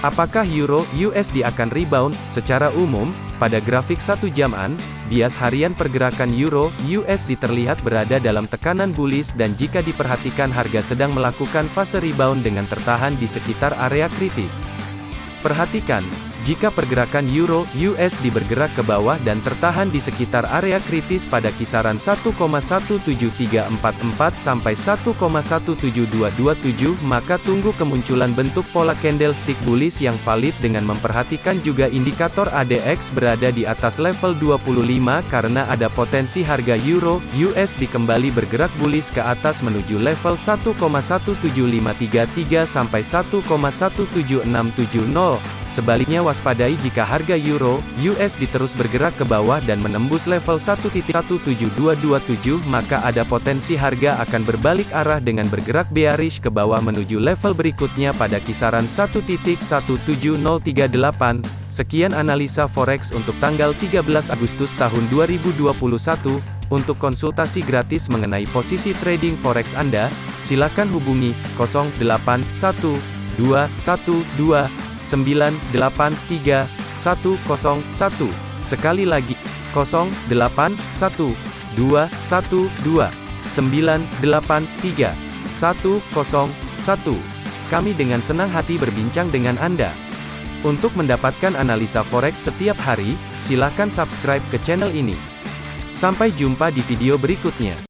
Apakah Euro USD akan rebound? Secara umum, pada grafik satu jaman, bias harian pergerakan Euro USD terlihat berada dalam tekanan bullish dan jika diperhatikan harga sedang melakukan fase rebound dengan tertahan di sekitar area kritis. Perhatikan, jika pergerakan euro USD bergerak ke bawah dan tertahan di sekitar area kritis pada kisaran 1,17344 sampai 1,17227 maka tunggu kemunculan bentuk pola candlestick bullish yang valid dengan memperhatikan juga indikator ADX berada di atas level 25 karena ada potensi harga euro USD kembali bergerak bullish ke atas menuju level 1,17533 sampai 1,17670 Sebaliknya waspadai jika harga euro USD terus bergerak ke bawah dan menembus level 1.17227 maka ada potensi harga akan berbalik arah dengan bergerak bearish ke bawah menuju level berikutnya pada kisaran 1.17038. Sekian analisa forex untuk tanggal 13 Agustus tahun 2021. Untuk konsultasi gratis mengenai posisi trading forex Anda, silakan hubungi 081212 983 101. Sekali lagi, 081 212 983 101. Kami dengan senang hati berbincang dengan Anda. Untuk mendapatkan analisa forex setiap hari, silakan subscribe ke channel ini. Sampai jumpa di video berikutnya.